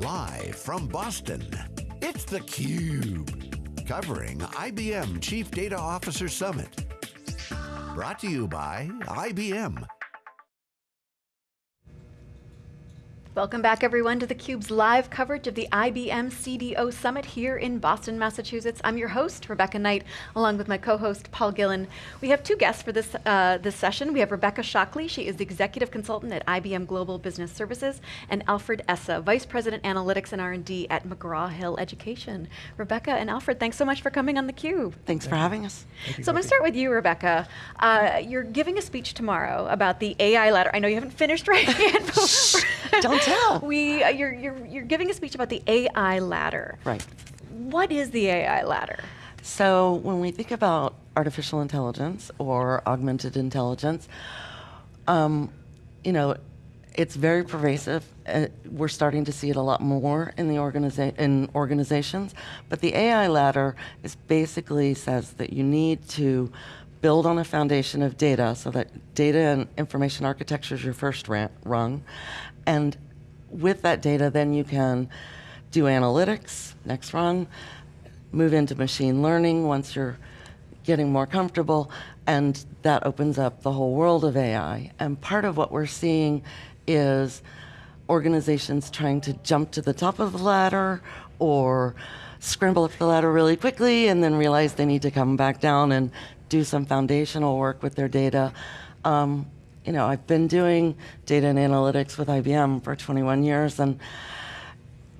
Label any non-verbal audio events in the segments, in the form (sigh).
Live from Boston, it's theCUBE. Covering IBM Chief Data Officer Summit. Brought to you by IBM. Welcome back everyone to theCUBE's live coverage of the IBM CDO Summit here in Boston, Massachusetts. I'm your host, Rebecca Knight, along with my co-host, Paul Gillin. We have two guests for this, uh, this session. We have Rebecca Shockley, she is the Executive Consultant at IBM Global Business Services, and Alfred Essa, Vice President Analytics and R&D at McGraw-Hill Education. Rebecca and Alfred, thanks so much for coming on theCUBE. Thanks for having us. So I'm going to start with you, Rebecca. Uh, you're giving a speech tomorrow about the AI ladder. I know you haven't finished writing it. (laughs) Don't tell. We, uh, you're, you're, you're giving a speech about the AI ladder. Right. What is the AI ladder? So when we think about artificial intelligence or augmented intelligence, um, you know, it's very pervasive. Uh, we're starting to see it a lot more in the organiza in organizations. But the AI ladder is basically says that you need to build on a foundation of data so that data and information architecture is your first rung. And with that data, then you can do analytics, next run, move into machine learning once you're getting more comfortable, and that opens up the whole world of AI. And part of what we're seeing is organizations trying to jump to the top of the ladder or scramble up the ladder really quickly and then realize they need to come back down and do some foundational work with their data. Um, you know, I've been doing data and analytics with IBM for 21 years, and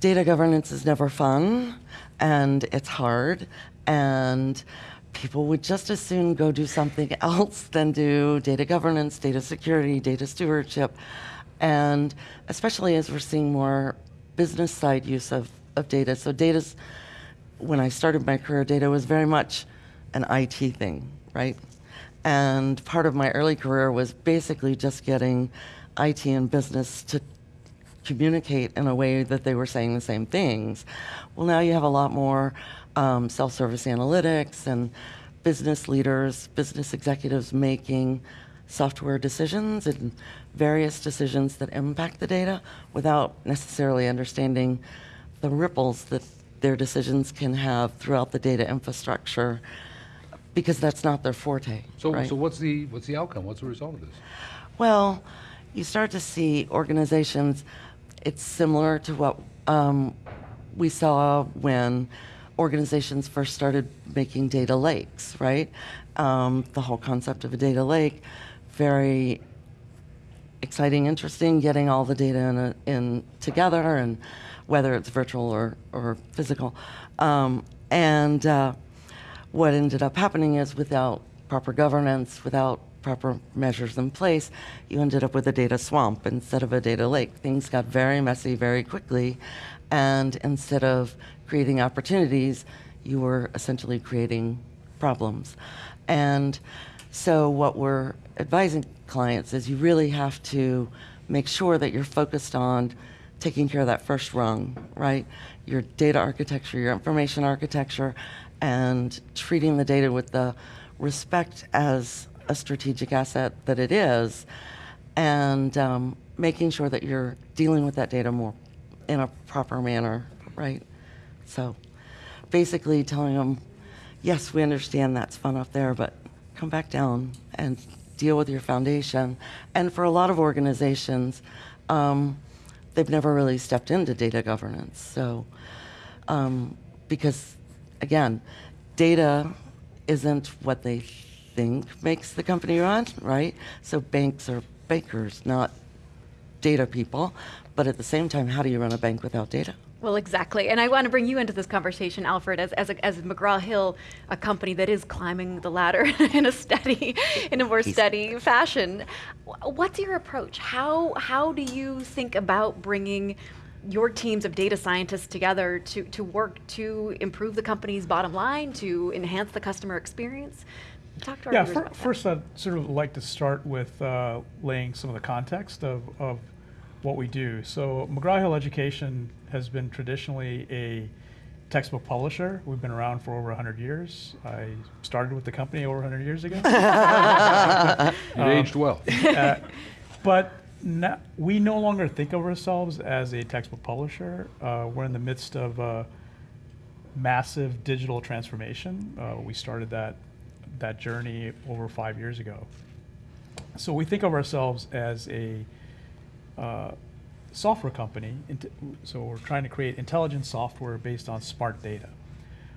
data governance is never fun, and it's hard, and people would just as soon go do something (laughs) else than do data governance, data security, data stewardship, and especially as we're seeing more business side use of, of data. So data's, when I started my career, data was very much an IT thing, right? And part of my early career was basically just getting IT and business to communicate in a way that they were saying the same things. Well, now you have a lot more um, self-service analytics and business leaders, business executives making software decisions and various decisions that impact the data without necessarily understanding the ripples that their decisions can have throughout the data infrastructure because that's not their forte. So, right? so what's the what's the outcome? What's the result of this? Well, you start to see organizations. It's similar to what um, we saw when organizations first started making data lakes, right? Um, the whole concept of a data lake, very exciting, interesting, getting all the data in, a, in together, and whether it's virtual or, or physical. Um, and uh, what ended up happening is without proper governance, without proper measures in place, you ended up with a data swamp instead of a data lake. Things got very messy very quickly, and instead of creating opportunities, you were essentially creating problems. And so what we're advising clients is you really have to make sure that you're focused on taking care of that first rung, right? Your data architecture, your information architecture, and treating the data with the respect as a strategic asset that it is, and um, making sure that you're dealing with that data more in a proper manner, right? So basically telling them, yes, we understand that's fun up there, but come back down and deal with your foundation. And for a lot of organizations, um, they've never really stepped into data governance. So, um, because again, data isn't what they think makes the company run, right? So banks are bankers, not data people. But at the same time, how do you run a bank without data? Well, exactly. And I want to bring you into this conversation, Alfred, as, as, a, as McGraw-Hill, a company that is climbing the ladder (laughs) in a steady, in a more He's steady fashion. What's your approach? How, how do you think about bringing your teams of data scientists together to, to work to improve the company's bottom line, to enhance the customer experience? Talk to our yeah, for, first I'd sort of like to start with uh, laying some of the context of, of what we do. So McGraw-Hill Education has been traditionally a textbook publisher. We've been around for over 100 years. I started with the company over 100 years ago. (laughs) (laughs) you um, aged well. Uh, but we no longer think of ourselves as a textbook publisher. Uh, we're in the midst of a massive digital transformation. Uh, we started that that journey over five years ago. So we think of ourselves as a uh, software company. So we're trying to create intelligent software based on smart data.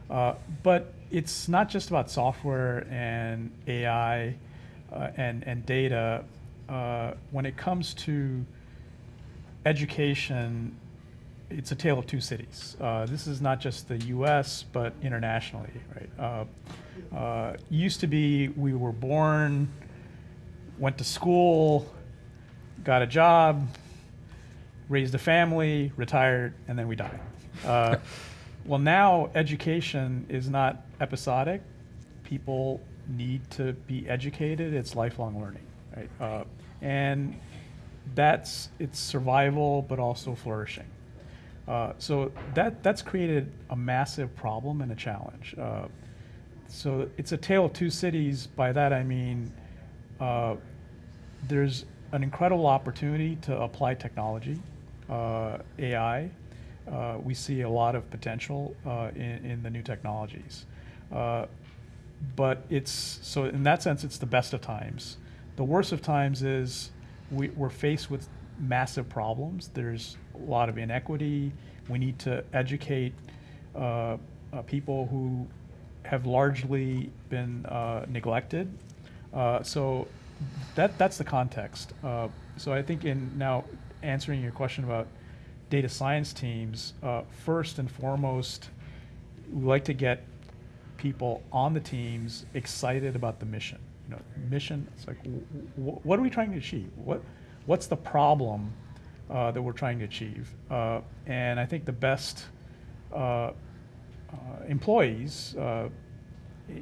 Uh, but it's not just about software and AI uh, and, and data. Uh, when it comes to education, it's a tale of two cities. Uh, this is not just the U.S., but internationally, right? Uh, uh, used to be we were born, went to school, got a job, raised a family, retired, and then we died. Uh, (laughs) well, now education is not episodic. People need to be educated. It's lifelong learning, right? And that's it's survival, but also flourishing. Uh, so that that's created a massive problem and a challenge. Uh, so it's a tale of two cities. By that I mean uh, there's an incredible opportunity to apply technology, uh, AI. Uh, we see a lot of potential uh, in, in the new technologies. But it's, so in that sense, it's the best of times. The worst of times is we, we're faced with massive problems. There's a lot of inequity. We need to educate uh, uh, people who have largely been uh, neglected. Uh, so that that's the context. Uh, so I think in now answering your question about data science teams, uh, first and foremost, we like to get people on the teams excited about the mission. You know, mission. It's like, what are we trying to achieve? What what's the problem uh, that we're trying to achieve? Uh, and I think the best uh, uh, employees, uh,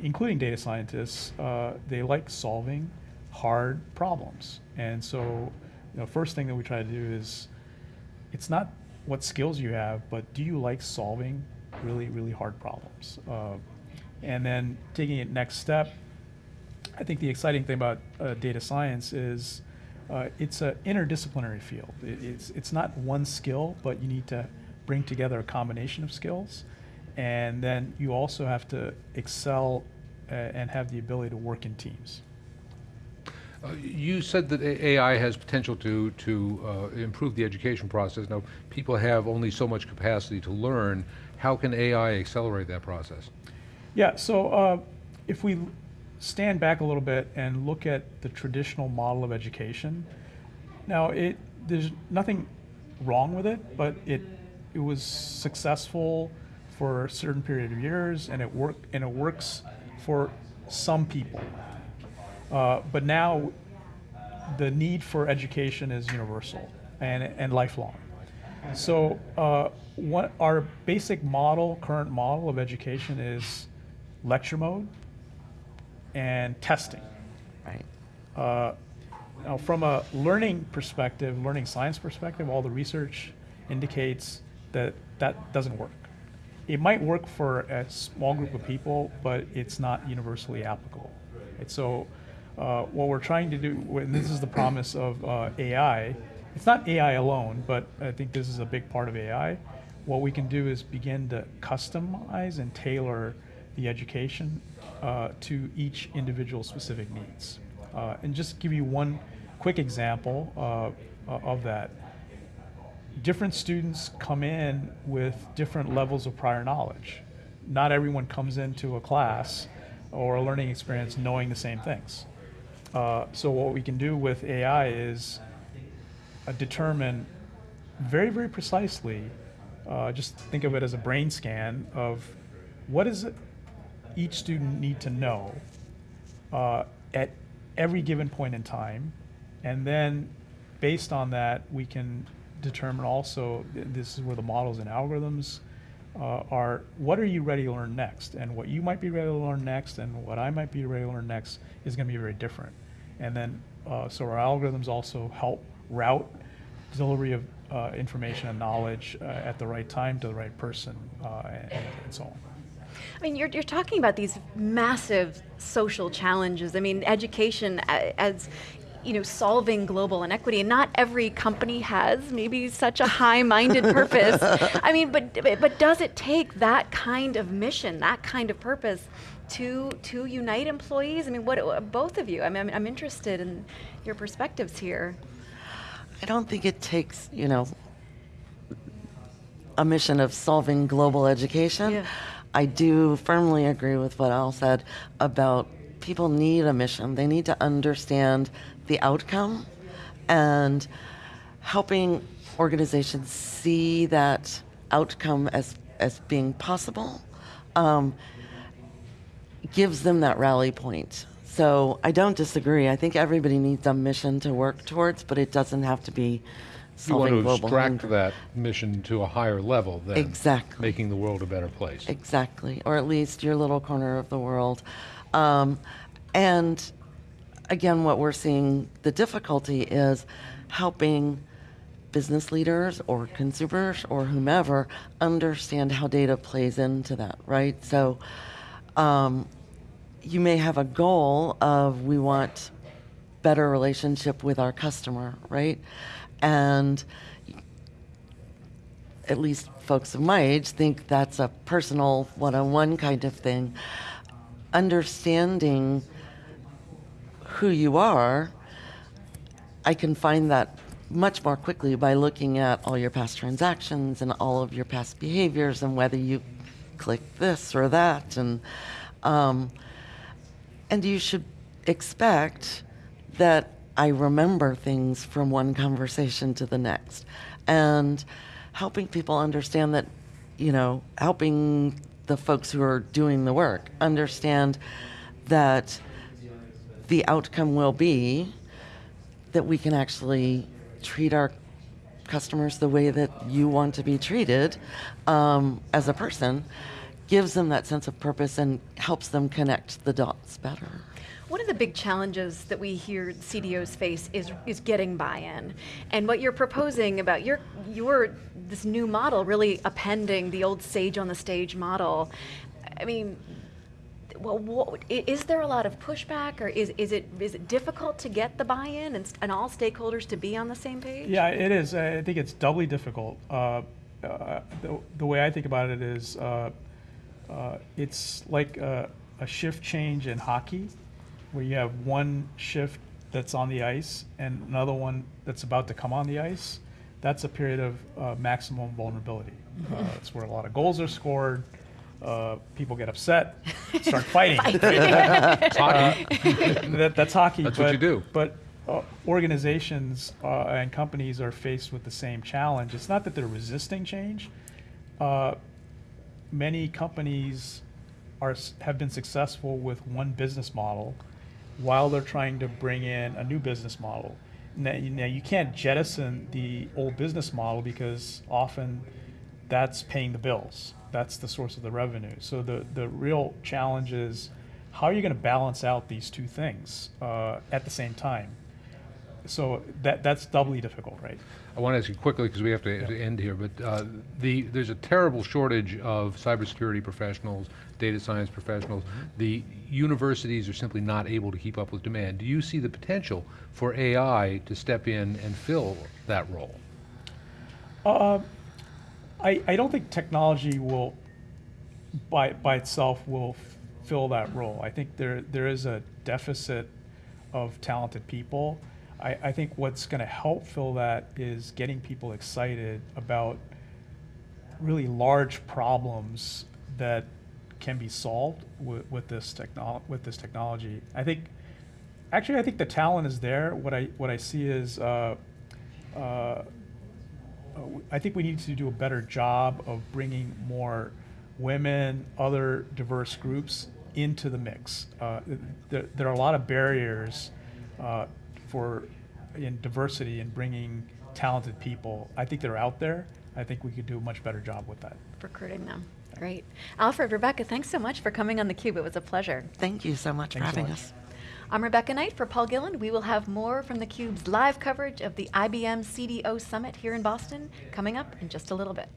including data scientists, uh, they like solving hard problems. And so, you know, first thing that we try to do is, it's not what skills you have, but do you like solving really, really hard problems? And then taking it next step, I think the exciting thing about uh, data science is uh, it's an interdisciplinary field. It, it's, it's not one skill, but you need to bring together a combination of skills. And then you also have to excel uh, and have the ability to work in teams. Uh, You said that AI has potential to, to uh, improve the education process. Now, people have only so much capacity to learn. How can AI accelerate that process? Yeah, so uh, if we stand back a little bit and look at the traditional model of education, now it there's nothing wrong with it, but it it was successful for a certain period of years, and it work and it works for some people. Uh, but now the need for education is universal and, and lifelong. So, uh, what our basic model, current model of education is lecture mode and testing. Right. Uh, now, from a learning perspective, learning science perspective, all the research indicates that that doesn't work. It might work for a small group of people, but it's not universally applicable. And so, uh, what we're trying to do, and this is the promise of uh, AI, it's not AI alone, but I think this is a big part of AI. What we can do is begin to customize and tailor the education uh, to each individual specific needs. Uh, and just give you one quick example uh, of that. Different students come in with different levels of prior knowledge. Not everyone comes into a class or a learning experience knowing the same things. Uh, so what we can do with AI is uh, determine very, very precisely, uh, just think of it as a brain scan of what is it each student need to know uh, at every given point in time. And then based on that, we can determine also, th- this is where the models and algorithms uh, are, what are you ready to learn next? And what you might be ready to learn next and what I might be ready to learn next is going to be very different. And then, uh, so our algorithms also help route delivery of uh, information and knowledge uh, at the right time to the right person uh, and, and so on. I mean, you're, you're talking about these massive social challenges. I mean, education uh, as you know, solving global inequity. And not every company has maybe such a high-minded (laughs) purpose. I mean, but but does it take that kind of mission, that kind of purpose, to to unite employees? I mean, what both of you? I mean, I'm, I'm interested in your perspectives here. I don't think it takes, you know, a mission of solving global education. Yeah. I do firmly agree with what Al said about people need a mission. They need to understand the outcome and helping organizations see that outcome as, as being possible um, gives them that rally point. So I don't disagree. I think everybody needs a mission to work towards, but it doesn't have to be You want to extract hunger. that mission to a higher level than Exactly. making the world a better place. Exactly, or at least your little corner of the world. Um, and again, what we're seeing the difficulty is helping business leaders or consumers or whomever understand how data plays into that, right? So um, you may have a goal of we want better relationship with our customer, right? And at least folks of my age think that's a personal one-on-one kind of thing understanding who you are i can find that much more quickly by looking at all your past transactions and all of your past behaviors and whether you click this or that and um, and you should expect that I remember things from one conversation to the next. And helping people understand that, you know, helping the folks who are doing the work understand that the outcome will be that we can actually treat our customers the way that you want to be treated um, as a person gives them that sense of purpose and helps them connect the dots better. One of the big challenges that we hear CDOs face is is getting buy-in, and what you're proposing about your your this new model really appending the old sage on the stage model. I mean, well, what, i- is there a lot of pushback, or is is it is it difficult to get the buy-in and, and all stakeholders to be on the same page? Yeah, it is. I think it's doubly difficult. Uh, uh, the, the way I think about it is uh, uh, it's like a, a shift change in hockey, where you have one shift that's on the ice and another one that's about to come on the ice. That's a period of uh, maximum vulnerability. Uh, it's where a lot of goals are scored. Uh, people get upset, start (laughs) fighting. It's hockey. that, that's hockey. That's what but, you do. But uh, organizations uh, and companies are faced with the same challenge. It's not that they're resisting change. Many companies are have been successful with one business model while they're trying to bring in a new business model. Now, you, now you can't jettison the old business model because often that's paying the bills. That's the source of the revenue. So the, the real challenge is how are you going to balance out these two things uh, at the same time? So that that's doubly difficult, right? I want to ask you quickly, because we have to to end here, but uh, the, there's a terrible shortage of cybersecurity professionals, data science professionals. The universities are simply not able to keep up with demand. Do you see the potential for AI to step in and fill that role? I, I don't think technology will, by, by itself, will fill that role. I think there, there is a deficit of talented people. I, I think what's going to help fill that is getting people excited about really large problems that can be solved with, with this technol- with this technology. I think, actually, I think the talent is there. What I what I see is. Uh, uh, I think we need to do a better job of bringing more women, other diverse groups into the mix. Uh, there, there are a lot of barriers uh, for in diversity and bringing talented people. I think they're out there. I think we could do a much better job with that. Recruiting them. Great. Alfred, Rebecca, thanks so much for coming on theCUBE. It was a pleasure. Thank you so much Thanks for so having much. us. I'm Rebecca Knight for Paul Gillin. We will have more from theCUBE's live coverage of the IBM CDO Summit here in Boston coming up in just a little bit.